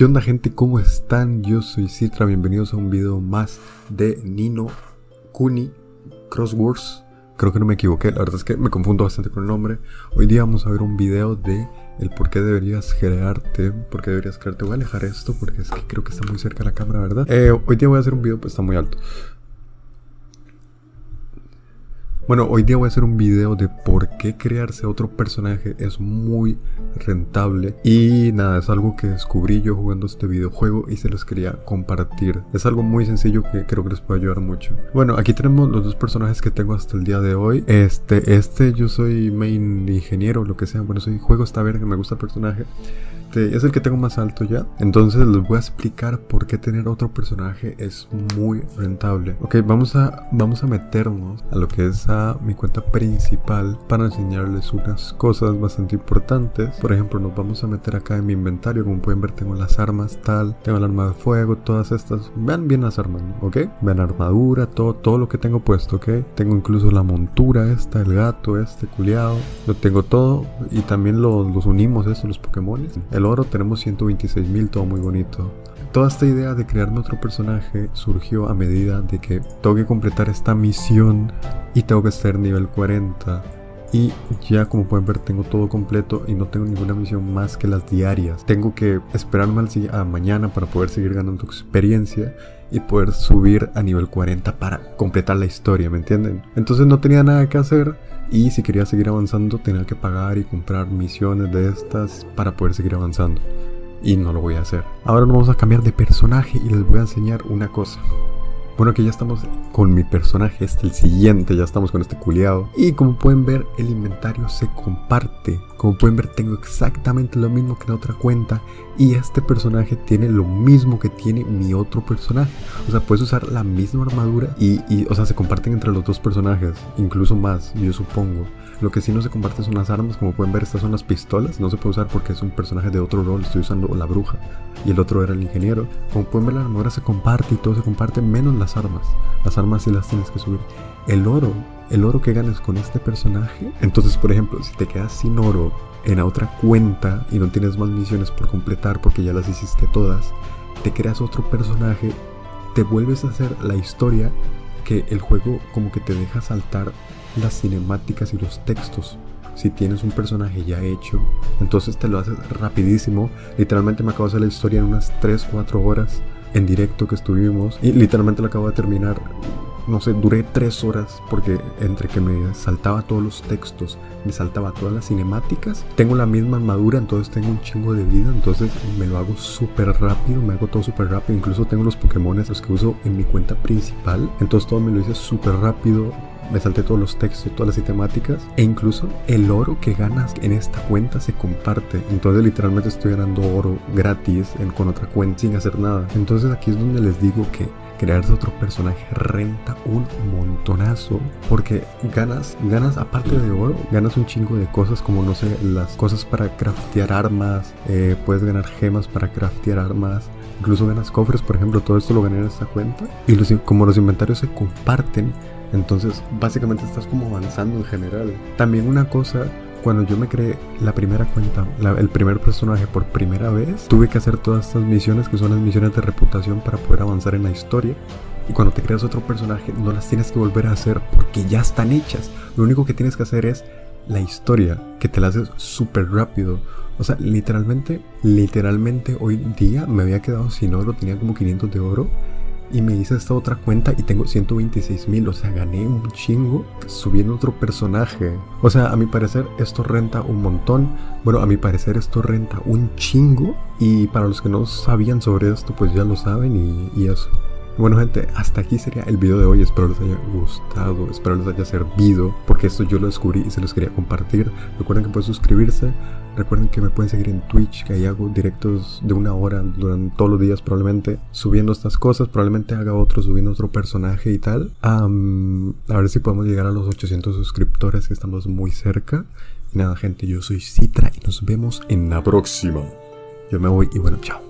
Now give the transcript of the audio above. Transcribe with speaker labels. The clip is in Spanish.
Speaker 1: ¿Qué onda gente? ¿Cómo están? Yo soy Citra, bienvenidos a un video más de Nino Kuni Crosswords. Creo que no me equivoqué, la verdad es que me confundo bastante con el nombre. Hoy día vamos a ver un video de el por qué deberías crearte, por qué deberías crearte. Voy a alejar esto porque es que creo que está muy cerca la cámara, ¿verdad? Eh, hoy día voy a hacer un video, pues está muy alto. Bueno, hoy día voy a hacer un video de por qué crearse otro personaje es muy rentable y nada, es algo que descubrí yo jugando este videojuego y se los quería compartir. Es algo muy sencillo que creo que les puede ayudar mucho. Bueno, aquí tenemos los dos personajes que tengo hasta el día de hoy. Este, este yo soy main ingeniero, lo que sea. Bueno, soy juego esta verga, me gusta el personaje. Este, es el que tengo más alto ya. Entonces les voy a explicar por qué tener otro personaje es muy rentable. Ok, vamos a, vamos a meternos a lo que es a mi cuenta principal para enseñarles unas cosas bastante importantes. Por ejemplo, nos vamos a meter acá en mi inventario. Como pueden ver, tengo las armas tal, tengo el arma de fuego, todas estas. Vean bien las armas, ¿ok? Vean armadura, todo, todo lo que tengo puesto, ¿ok? Tengo incluso la montura esta, el gato este, culiado. Lo tengo todo y también los unimos, eso, los Pokémon. Oro tenemos 126 mil, todo muy bonito. Toda esta idea de crearme otro personaje surgió a medida de que tengo que completar esta misión y tengo que estar nivel 40. Y ya como pueden ver tengo todo completo y no tengo ninguna misión más que las diarias. Tengo que esperarme a mañana para poder seguir ganando experiencia y poder subir a nivel 40 para completar la historia, ¿me entienden? Entonces no tenía nada que hacer y si quería seguir avanzando tenía que pagar y comprar misiones de estas para poder seguir avanzando. Y no lo voy a hacer. Ahora nos vamos a cambiar de personaje y les voy a enseñar una cosa. Bueno, que ya estamos con mi personaje, este el siguiente, ya estamos con este culiado. Y como pueden ver, el inventario se comparte. Como pueden ver, tengo exactamente lo mismo que en otra cuenta. Y este personaje tiene lo mismo que tiene mi otro personaje. O sea, puedes usar la misma armadura y, o sea, se comparten entre los dos personajes. Incluso más, yo supongo. Lo que sí no se comparte son las armas, como pueden ver estas son las pistolas, no se puede usar porque es un personaje de otro rol, estoy usando la bruja y el otro era el ingeniero. Como pueden ver la armadura se comparte y todo se comparte menos las armas. Las armas sí las tienes que subir. El oro, el oro que ganas con este personaje, entonces por ejemplo si te quedas sin oro en otra cuenta y no tienes más misiones por completar porque ya las hiciste todas, te creas otro personaje, te vuelves a hacer la historia que el juego como que te deja saltar las cinemáticas y los textos. Si tienes un personaje ya hecho, entonces te lo haces rapidísimo. Literalmente me acabo de hacer la historia en unas 3-4 horas en directo que estuvimos. Y literalmente lo acabo de terminar. No sé, duré 3 horas porque entre que me saltaba todos los textos, me saltaba todas las cinemáticas. Tengo la misma armadura, entonces tengo un chingo de vida. Entonces me lo hago súper rápido, me hago todo súper rápido. Incluso tengo los Pokémon los que uso en mi cuenta principal. Entonces todo me lo hice súper rápido me salté todos los textos, todas las temáticas e incluso el oro que ganas en esta cuenta se comparte. Entonces literalmente estoy ganando oro gratis en, con otra cuenta sin hacer nada. Entonces aquí es donde les digo que crearse otro personaje renta un montonazo porque ganas, ganas aparte de oro, ganas un chingo de cosas como no sé, las cosas para craftear armas, eh, puedes ganar gemas para craftear armas, incluso ganas cofres, por ejemplo, todo esto lo gané en esta cuenta y los, como los inventarios se comparten, entonces, básicamente estás como avanzando en general. También una cosa, cuando yo me creé la primera cuenta, el primer personaje por primera vez, tuve que hacer todas estas misiones que son las misiones de reputación para poder avanzar en la historia. Y cuando te creas otro personaje, no las tienes que volver a hacer porque ya están hechas. Lo único que tienes que hacer es la historia, que te la haces súper rápido. O sea, literalmente, literalmente hoy día me había quedado sin oro, tenía como 500 de oro y me hice esta otra cuenta y tengo 126 mil, o sea, gané un chingo subiendo otro personaje. O sea, a mi parecer esto renta un montón. Bueno, a mi parecer esto renta un chingo. Y para los que no sabían sobre esto, pues ya lo saben y, eso. Bueno gente, hasta aquí sería el video de hoy, espero les haya gustado, espero les haya servido, porque esto yo lo descubrí y se los quería compartir. Recuerden que pueden suscribirse, recuerden que me pueden seguir en Twitch, que ahí hago directos de una hora durante todos los días probablemente, subiendo estas cosas, probablemente haga otro subiendo otro personaje y tal. a ver si podemos llegar a los 800 suscriptores, que estamos muy cerca. Y nada gente, yo soy Citra y nos vemos en la próxima. Yo me voy y bueno, chao.